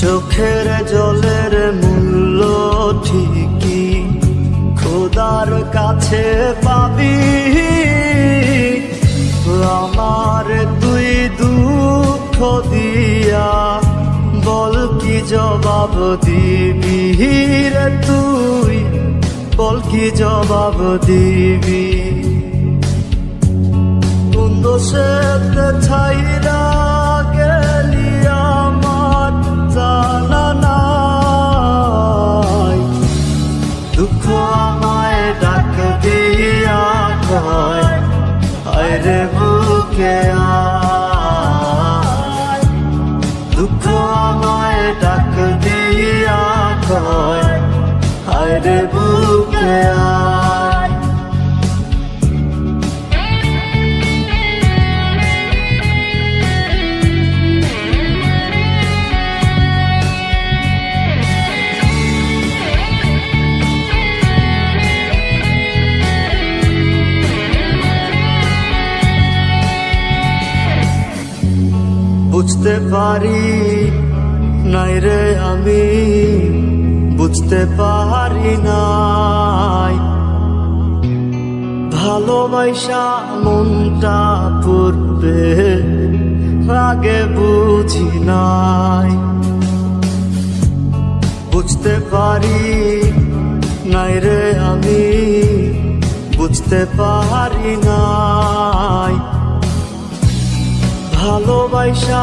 চোখের জলের মূল্য ঠিকই। খোদার কাছে পাবি। আমার তুই দুঃখ দিয়া বল কি জবাব দিবি রে তুই? বল কি জবাব দিবি? কোন সে ছাইরা বুঝতে পারি নাই রে আমি বুঝতে পারি নাই। ভালোবাসা মনটা পূর্বে আগে বুঝি নাই। বুঝতে পারি নাই রে আমি, বুঝতে পারি নাই। ভালোবাসা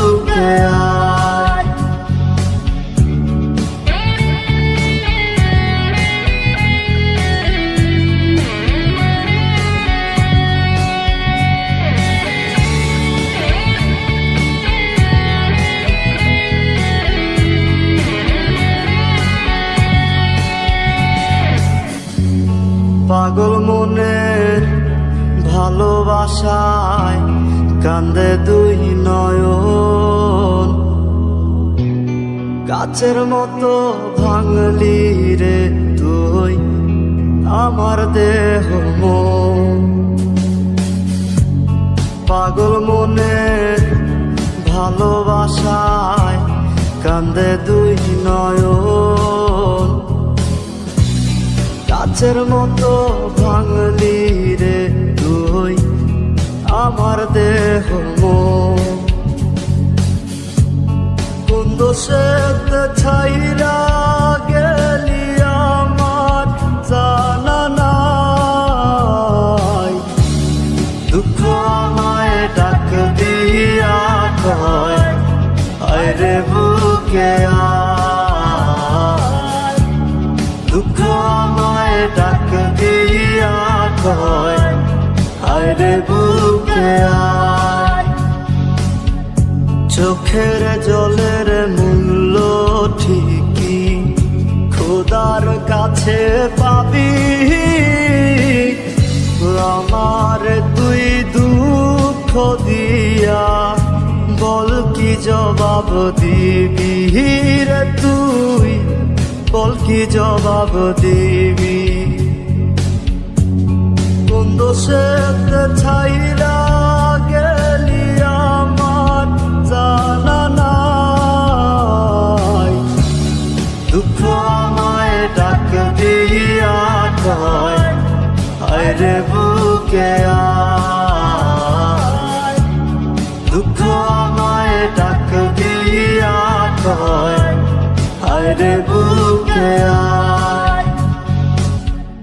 পাগল মনের ভালোবাসায় কান্দে দুই নয়ন গাছের মতো ভাঙলি রে তুই, আমার দেহ মন। পাগল মনের ভালোবাসায় কান্দে দুই নয়ন। গাছের মতো ভাঙলি রে তুই, আমার দেহ দোষেতে ছাইরা গেলি আমার জানা নাই। দুঃখ আমায় ডাক দিয়া কয় হায় রে বুকে দুঃখ আমায় ডাক দিয়া কয় হায় রে বুকে আয়। চোখের জলের মূল্য ঠিকই। খোদার কাছে পাবি। আমার তুই দুঃখ দিয়া বল কি জবাব দিবি? রে তুই, বল কি জবাব দিবি? কোন দোষেতে ছাইরা দুঃখ আমায় ডাক দিয়া কয় হায় রে বুকে আয়। দুঃখ আমায় ডাক দিয়া কয় হায় রে বুকে